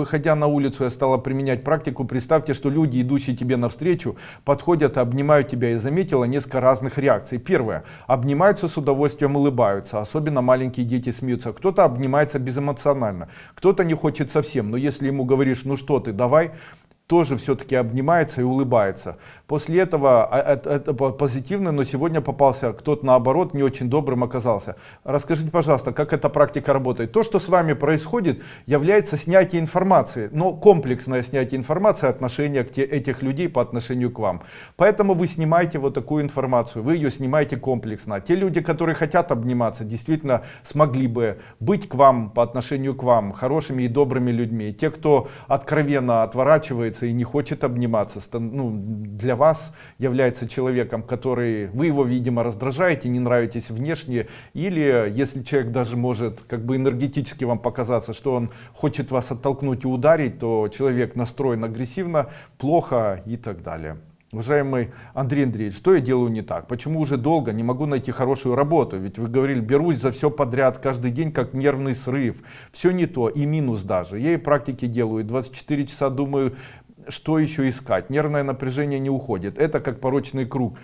Выходя на улицу, я стала применять практику. Представьте, что люди, идущие тебе навстречу, подходят, обнимают тебя и заметила несколько разных реакций. Первое. Обнимаются с удовольствием, улыбаются. Особенно маленькие дети смеются. Кто-то обнимается безэмоционально, кто-то не хочет совсем. Но если ему говоришь, ну что ты, давай, тоже все-таки обнимается и улыбается. После этого а, это, это позитивно, но сегодня попался кто-то наоборот не очень добрым оказался. Расскажите, пожалуйста, как эта практика работает? То, что с вами происходит, является снятие информации, но комплексное снятие информации отношения к те, этих людей по отношению к вам. Поэтому вы снимаете вот такую информацию, вы ее снимаете комплексно. Те люди, которые хотят обниматься, действительно смогли бы быть к вам по отношению к вам хорошими и добрыми людьми. Те, кто откровенно отворачивается и не хочет обниматься, ну, для вас является человеком, который, вы его, видимо, раздражаете, не нравитесь внешне, или если человек даже может как бы энергетически вам показаться, что он хочет вас оттолкнуть и ударить, то человек настроен агрессивно, плохо и так далее. Уважаемый Андрей Андреевич, что я делаю не так? Почему уже долго не могу найти хорошую работу? Ведь вы говорили, берусь за все подряд, каждый день как нервный срыв. Все не то, и минус даже. Я и практики делаю, 24 часа думаю, что еще искать? Нервное напряжение не уходит. Это как порочный круг.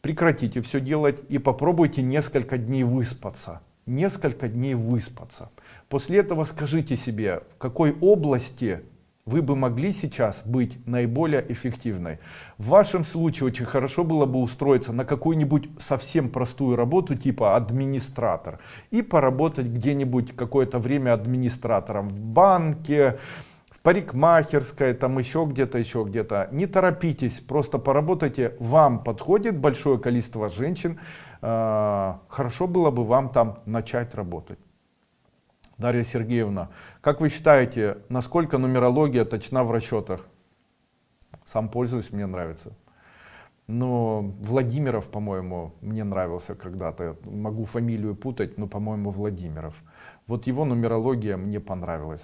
Прекратите все делать и попробуйте несколько дней выспаться. Несколько дней выспаться. После этого скажите себе, в какой области вы бы могли сейчас быть наиболее эффективной. В вашем случае очень хорошо было бы устроиться на какую-нибудь совсем простую работу типа администратор и поработать где-нибудь какое-то время администратором в банке, парикмахерская, там еще где-то, еще где-то. Не торопитесь, просто поработайте. Вам подходит большое количество женщин. Э, хорошо было бы вам там начать работать. Дарья Сергеевна, как вы считаете, насколько нумерология точна в расчетах? Сам пользуюсь, мне нравится. Но Владимиров, по-моему, мне нравился когда-то. Могу фамилию путать, но, по-моему, Владимиров. Вот его нумерология мне понравилась.